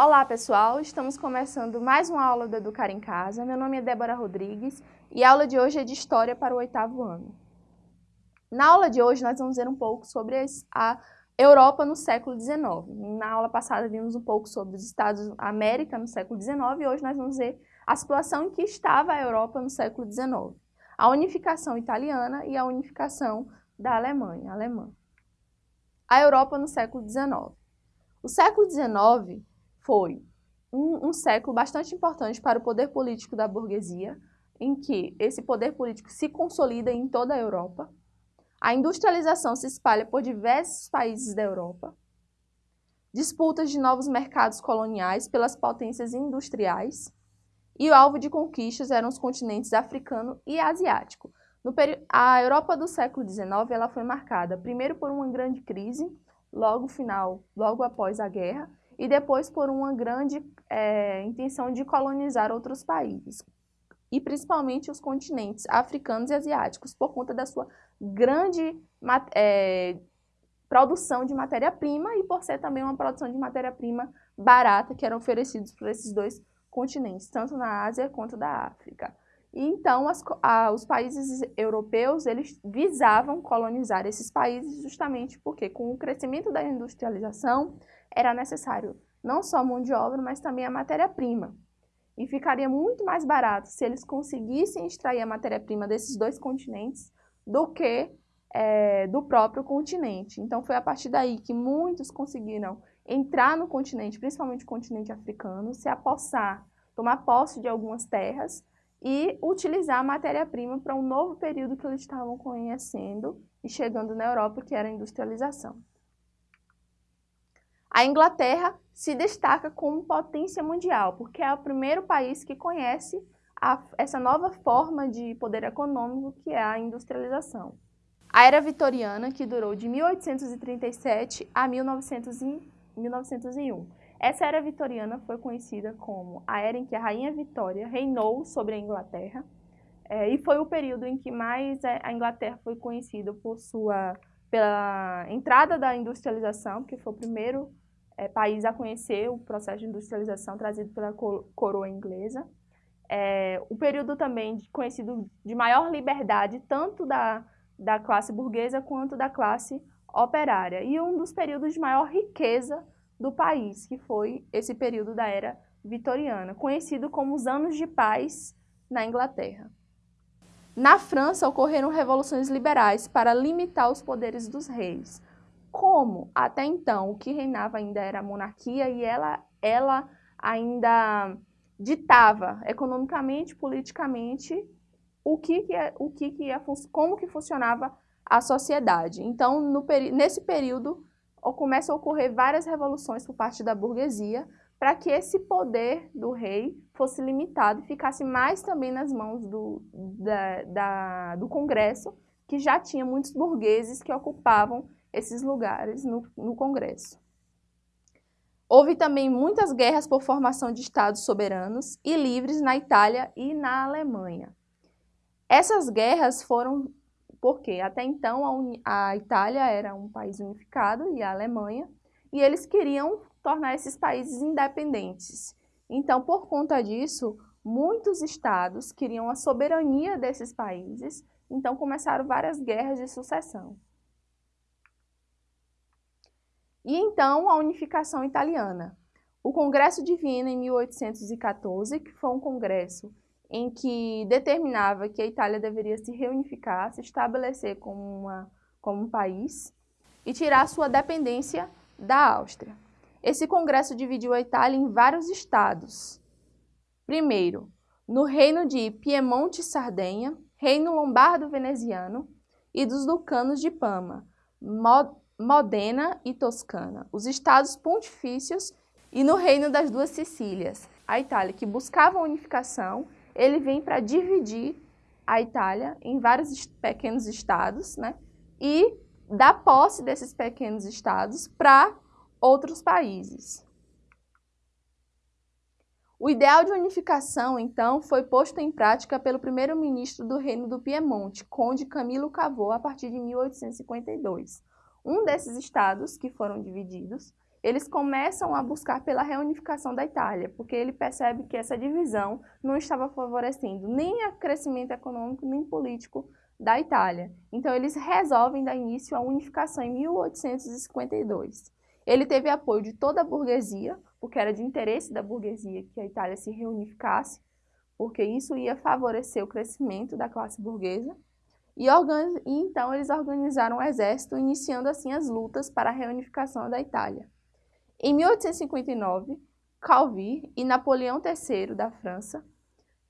Olá pessoal, estamos começando mais uma aula do Educar em Casa. Meu nome é Débora Rodrigues e a aula de hoje é de História para o oitavo ano. Na aula de hoje nós vamos ver um pouco sobre a Europa no século XIX. Na aula passada vimos um pouco sobre os Estados América no século XIX e hoje nós vamos ver a situação em que estava a Europa no século XIX. A unificação italiana e a unificação da Alemanha, alemã. A Europa no século XIX. O século XIX foi um, um século bastante importante para o poder político da burguesia, em que esse poder político se consolida em toda a Europa. A industrialização se espalha por diversos países da Europa. Disputas de novos mercados coloniais pelas potências industriais. E o alvo de conquistas eram os continentes africano e asiático. A Europa do século XIX ela foi marcada primeiro por uma grande crise, logo final, logo após a guerra, e depois por uma grande é, intenção de colonizar outros países, e principalmente os continentes africanos e asiáticos, por conta da sua grande é, produção de matéria-prima e por ser também uma produção de matéria-prima barata que eram oferecidos por esses dois continentes, tanto na Ásia quanto da África. E então as, a, os países europeus eles visavam colonizar esses países justamente porque com o crescimento da industrialização era necessário não só mão de obra, mas também a matéria-prima. E ficaria muito mais barato se eles conseguissem extrair a matéria-prima desses dois continentes do que é, do próprio continente. Então foi a partir daí que muitos conseguiram entrar no continente, principalmente o continente africano, se apossar, tomar posse de algumas terras e utilizar a matéria-prima para um novo período que eles estavam conhecendo e chegando na Europa, que era a industrialização. A Inglaterra se destaca como potência mundial, porque é o primeiro país que conhece a, essa nova forma de poder econômico que é a industrialização. A Era Vitoriana, que durou de 1837 a 1900 e, 1901. Essa Era Vitoriana foi conhecida como a era em que a Rainha Vitória reinou sobre a Inglaterra, é, e foi o período em que mais a Inglaterra foi conhecida por sua, pela entrada da industrialização, que foi o primeiro é, país a conhecer o processo de industrialização trazido pela coroa inglesa. É, o período também conhecido de maior liberdade, tanto da, da classe burguesa quanto da classe operária. E um dos períodos de maior riqueza do país, que foi esse período da Era Vitoriana, conhecido como os Anos de Paz na Inglaterra. Na França, ocorreram revoluções liberais para limitar os poderes dos reis, como até então o que reinava ainda era a monarquia e ela, ela ainda ditava economicamente, politicamente, o que, que, é, o que, que ia, como que funcionava a sociedade. Então, no, nesse período, começam a ocorrer várias revoluções por parte da burguesia para que esse poder do rei fosse limitado e ficasse mais também nas mãos do, da, da, do Congresso, que já tinha muitos burgueses que ocupavam esses lugares no, no Congresso. Houve também muitas guerras por formação de estados soberanos e livres na Itália e na Alemanha. Essas guerras foram porque até então a, a, Itália era um país unificado e a Alemanha, e eles queriam tornar esses países independentes. Então, por conta disso, muitos estados queriam a soberania desses países, então começaram várias guerras de sucessão. E então a unificação italiana. O Congresso de Viena, em 1814, que foi um congresso em que determinava que a Itália deveria se reunificar, se estabelecer como, uma, como um país e tirar sua dependência da Áustria. Esse congresso dividiu a Itália em vários estados. Primeiro, no reino de Piemonte e Sardenha, reino lombardo-veneziano e dos ducanos de Pama, Modena e Toscana, os estados pontifícios e no reino das duas Sicílias. A Itália, que buscava a unificação, ele vem para dividir a Itália em vários pequenos estados, né? E dar posse desses pequenos estados para outros países. O ideal de unificação, então, foi posto em prática pelo primeiro-ministro do Reino do Piemonte, Conde Camilo Cavour, a partir de 1852. Um desses estados que foram divididos, eles começam a buscar pela reunificação da Itália, porque ele percebe que essa divisão não estava favorecendo nem o crescimento econômico nem político da Itália. Então eles resolvem dar início à unificação em 1852. Ele teve apoio de toda a burguesia, porque era de interesse da burguesia que a Itália se reunificasse, porque isso ia favorecer o crescimento da classe burguesa. E, e então eles organizaram o um exército, iniciando assim as lutas para a reunificação da Itália. Em 1859, Calvi e Napoleão III da França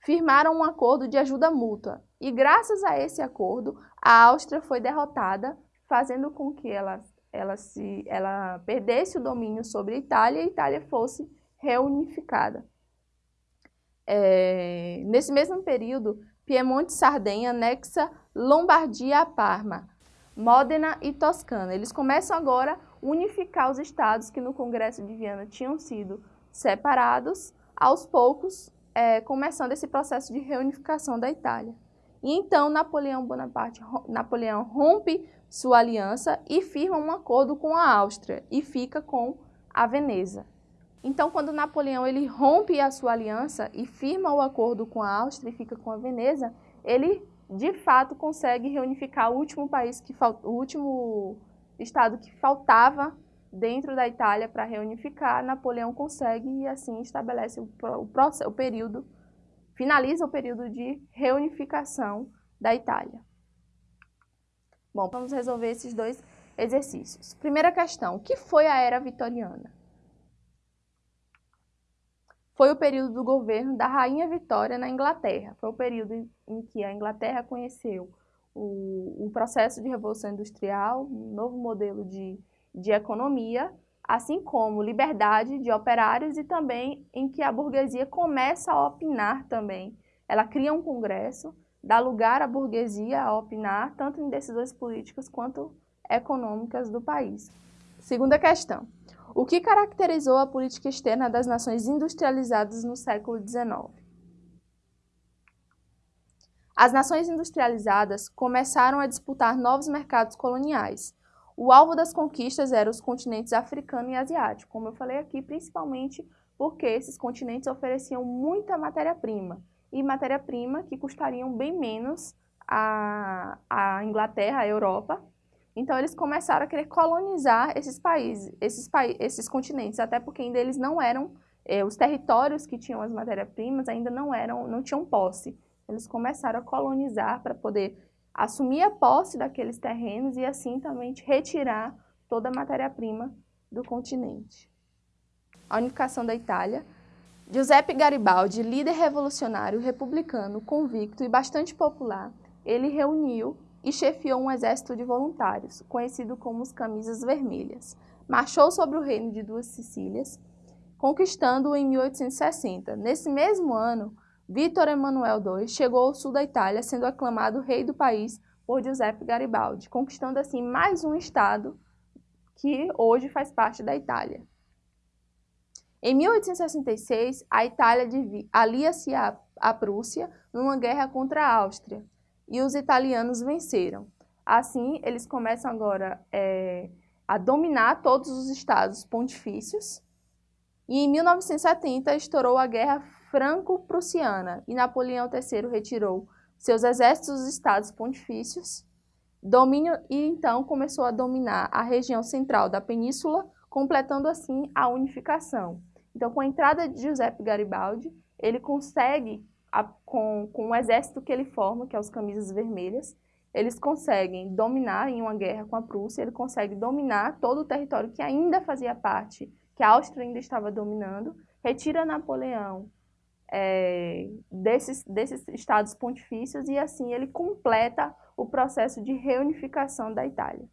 firmaram um acordo de ajuda mútua e graças a esse acordo a Áustria foi derrotada, fazendo com que ela, ela, se, ela perdesse o domínio sobre a Itália e a Itália fosse reunificada. É, nesse mesmo período, Piemonte e Sardenha anexa Lombardia a Parma, Módena e Toscana. Eles começam agora unificar os estados que no Congresso de Viana tinham sido separados, aos poucos, é, começando esse processo de reunificação da Itália. E então Napoleão Bonaparte, Napoleão rompe sua aliança e firma um acordo com a Áustria e fica com a Veneza. Então, quando Napoleão ele rompe a sua aliança e firma o acordo com a Áustria e fica com a Veneza, ele de fato consegue reunificar o último país que o último estado que faltava dentro da Itália para reunificar, Napoleão consegue e assim estabelece o, o, o período, finaliza o período de reunificação da Itália. Bom, vamos resolver esses dois exercícios. Primeira questão, o que foi a Era Vitoriana? Foi o período do governo da Rainha Vitória na Inglaterra. Foi o período em que a Inglaterra conheceu o, o processo de revolução industrial, um novo modelo de, de economia, assim como liberdade de operários e também em que a burguesia começa a opinar também. Ela cria um congresso, dá lugar à burguesia a opinar, tanto em decisões políticas quanto econômicas do país. Segunda questão. O que caracterizou a política externa das nações industrializadas no século XIX? As nações industrializadas começaram a disputar novos mercados coloniais. O alvo das conquistas eram os continentes africano e asiático, como eu falei aqui, principalmente porque esses continentes ofereciam muita matéria-prima, e matéria-prima que custariam bem menos a Inglaterra, a Europa. Então eles começaram a querer colonizar esses países, esses, pa esses continentes, até porque ainda eles não eram, eh, os territórios que tinham as matérias-primas ainda não eram, não tinham posse eles começaram a colonizar para poder assumir a posse daqueles terrenos e assim também retirar toda a matéria-prima do continente. A unificação da Itália. Giuseppe Garibaldi, líder revolucionário republicano, convicto e bastante popular, ele reuniu e chefiou um exército de voluntários, conhecido como os Camisas Vermelhas. Marchou sobre o reino de Duas Sicílias, conquistando-o em 1860. Nesse mesmo ano, Vítor Emanuel II chegou ao sul da Itália, sendo aclamado rei do país por Giuseppe Garibaldi, conquistando assim mais um estado que hoje faz parte da Itália. Em 1866, a Itália alia-se à Prússia numa guerra contra a Áustria e os italianos venceram. Assim, eles começam agora é, a dominar todos os estados pontifícios e em 1970 estourou a Guerra franco-prussiana e Napoleão III retirou seus exércitos dos estados pontifícios, domínio e então começou a dominar a região central da península, completando assim a unificação. Então, com a entrada de Giuseppe Garibaldi, ele consegue, a, com, com o exército que ele forma, que é os Camisas Vermelhas, eles conseguem dominar em uma guerra com a Prússia, ele consegue dominar todo o território que ainda fazia parte, que a Áustria ainda estava dominando, retira Napoleão é, desses, desses estados pontifícios e assim ele completa o processo de reunificação da Itália.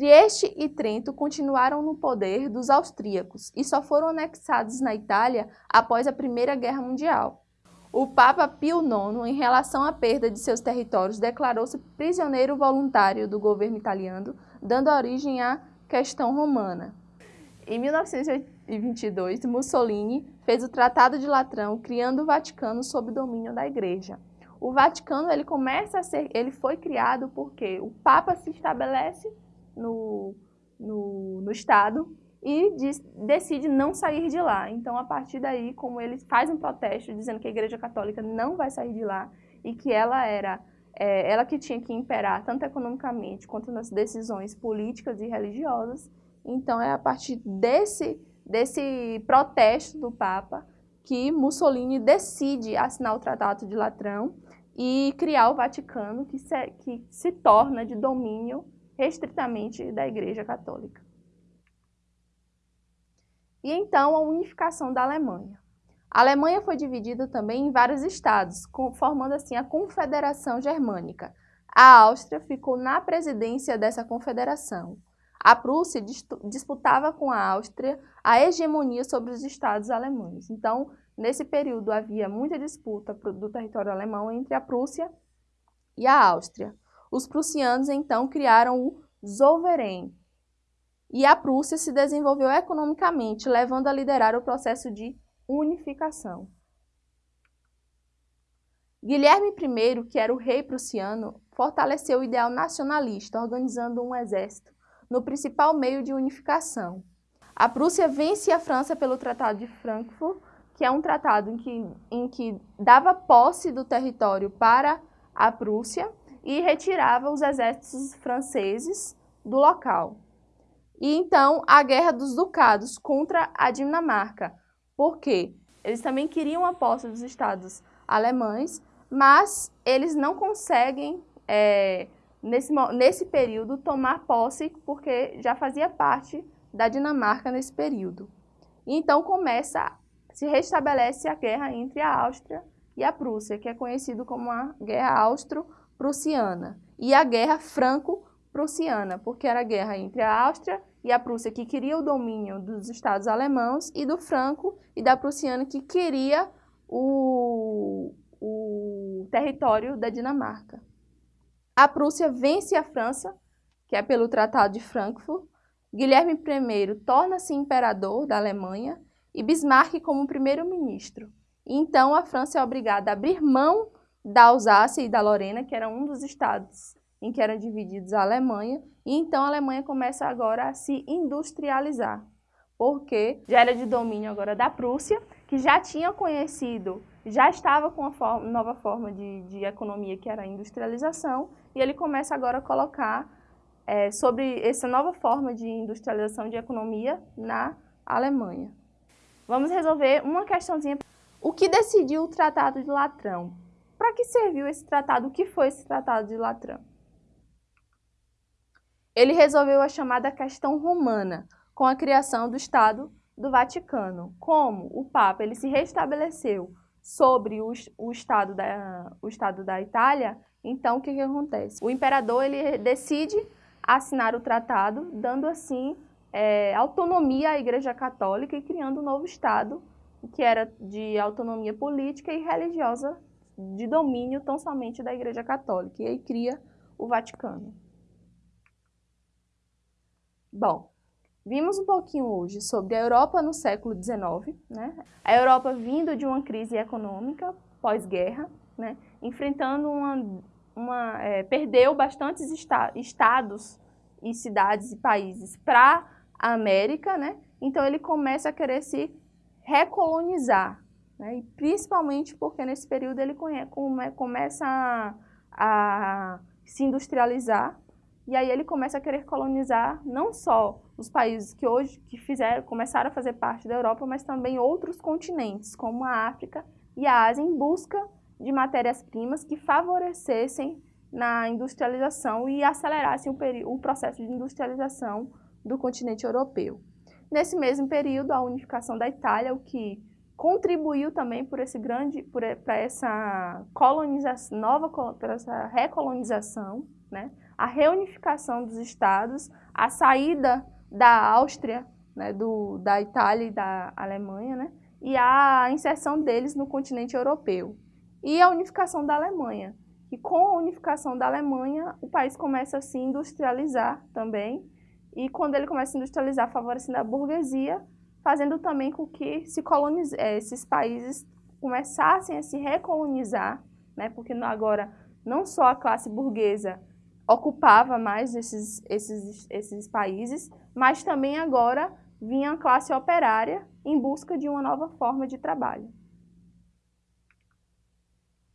Trieste e Trento continuaram no poder dos austríacos e só foram anexados na Itália após a Primeira Guerra Mundial. O Papa Pio IX, em relação à perda de seus territórios, declarou-se prisioneiro voluntário do governo italiano, dando origem à questão romana. Em 1922, Mussolini fez o Tratado de Latrão, criando o Vaticano sob domínio da Igreja. O Vaticano ele começa a ser, ele foi criado porque o Papa se estabelece no, no, no Estado e diz, decide não sair de lá. Então, a partir daí, como ele faz um protesto dizendo que a Igreja Católica não vai sair de lá e que ela era é, ela que tinha que imperar tanto economicamente quanto nas decisões políticas e religiosas, então é a partir desse, desse protesto do Papa que Mussolini decide assinar o Tratado de Latrão e criar o Vaticano, que se, que se torna de domínio restritamente da Igreja Católica. E então a unificação da Alemanha. A Alemanha foi dividida também em vários estados, formando assim a Confederação Germânica. A Áustria ficou na presidência dessa confederação. A Prússia disputava com a Áustria a hegemonia sobre os estados alemães. Então, nesse período havia muita disputa do território alemão entre a Prússia e a Áustria. Os prussianos então criaram o Zollverein, e a Prússia se desenvolveu economicamente, levando a liderar o processo de unificação. Guilherme I, que era o rei prussiano, fortaleceu o ideal nacionalista, organizando um exército no principal meio de unificação. A Prússia vence a França pelo Tratado de Frankfurt, que é um tratado em que, em que dava posse do território para a Prússia e retirava os exércitos franceses do local. E então a Guerra dos Ducados contra a Dinamarca, porque eles também queriam a posse dos estados alemães, mas eles não conseguem, é, nesse, nesse período, tomar posse porque já fazia parte da Dinamarca nesse período. E então começa, se restabelece a guerra entre a Áustria e a Prússia, que é conhecido como a Guerra Austro-Prussiana, e a Guerra Franco-Prussiana, porque era a guerra entre a Áustria e a Prússia que queria o domínio dos estados alemãos e do Franco e da Prussiana que queria o, o território da Dinamarca. A Prússia vence a França, que é pelo Tratado de Frankfurt. Guilherme I torna-se imperador da Alemanha e Bismarck como primeiro-ministro. Então a França é obrigada a abrir mão da Alsácia e da Lorena, que era um dos estados em que eram divididos a Alemanha, e então a Alemanha começa agora a se industrializar, porque já era de domínio agora da Prússia, que já tinha conhecido, já estava com uma forma, nova forma de, de, economia que era a industrialização, e ele começa agora a colocar é, sobre essa nova forma de industrialização de economia na Alemanha. Vamos resolver uma questãozinha. O que decidiu o Tratado de Latrão? Para que serviu esse tratado? O que foi esse Tratado de Latrão? Ele resolveu a chamada questão romana, com a criação do Estado do Vaticano. Como o Papa ele se restabeleceu sobre o, o, estado, da, o estado da Itália, então o que, que acontece? O imperador ele decide assinar o tratado, dando assim é, autonomia à Igreja Católica e criando um novo Estado, que era de autonomia política e religiosa, de domínio tão somente da Igreja Católica. E aí cria o Vaticano. Bom, vimos um pouquinho hoje sobre a Europa no século XIX, né? a Europa vindo de uma crise econômica pós-guerra, né? enfrentando uma... uma é, perdeu bastantes esta estados e cidades e países para a América, né? então ele começa a querer se recolonizar, né? e principalmente porque nesse período ele come, começa a, a se industrializar, e aí ele começa a querer colonizar não só os países que hoje que fizeram, começaram a fazer parte da Europa, mas também outros continentes, como a África e a Ásia, em busca de matérias-primas que favorecessem na industrialização e acelerassem o, o processo de industrialização do continente europeu. Nesse mesmo período, a unificação da Itália, o que contribuiu também por esse grande, para essa colonização, nova, para essa recolonização, né? a reunificação dos estados, a saída da Áustria, né, do, da Itália e da Alemanha, né, e a inserção deles no continente europeu. E a unificação da Alemanha, que com a unificação da Alemanha, o país começa a se industrializar também, e quando ele começa a industrializar, favorecendo a burguesia, fazendo também com que se eh, esses países começassem a se recolonizar, né, porque agora não só a classe burguesa ocupava mais esses, esses, esses países, mas também agora vinha a classe operária em busca de uma nova forma de trabalho.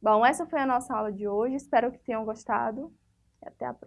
Bom, essa foi a nossa aula de hoje, espero que tenham gostado e até a próxima.